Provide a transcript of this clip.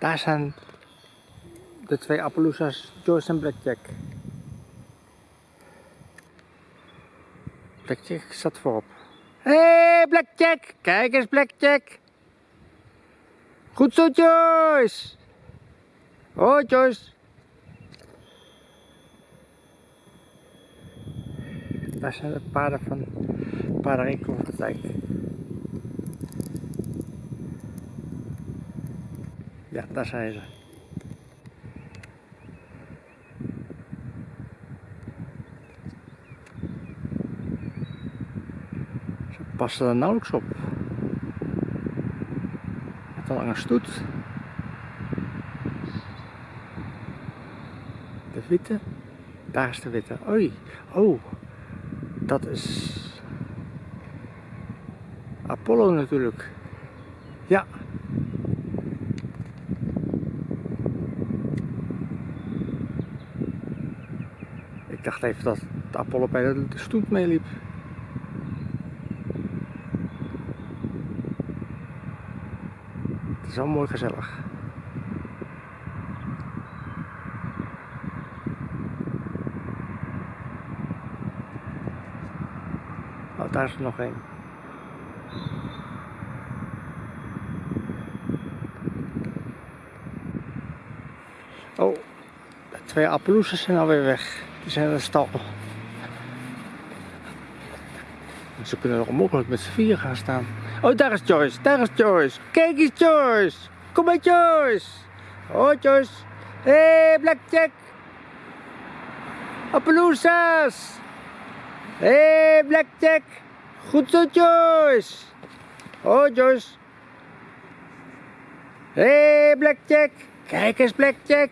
Daar zijn de twee Appaloosas, Joyce en Blackjack. Blackjack staat voorop. Hé, hey, Blackjack! Kijk eens, Blackjack! Goed zo, Joyce! Hoi, Joyce! Daar zijn de paarden van paardenwinkel van de dijk. Ja, daar zijn ze. Ze passen er nauwelijks op. Met een lange stoet. De witte. Daar is de witte. Oei. Oh. Dat is Apollo natuurlijk. Ja. Ik dacht even dat de Apollo bij de stoet meeliep. Het is wel mooi gezellig. Oh, daar is er nog één. Oh, de twee Appaloosers zijn alweer weg. Die zijn in de stal. Ze kunnen nog onmogelijk met z'n vier gaan staan. Oh, daar is Joyce, daar is Joyce. Kijk eens Joyce. Kom maar Joyce. Oh Joyce. Hé, hey, Blackjack. Appaloosas. Hé, hey, Blackjack. Goed zo, Joyce. Oh, Joyce. Hé, hey, Blackjack. Kijk eens, Blackjack.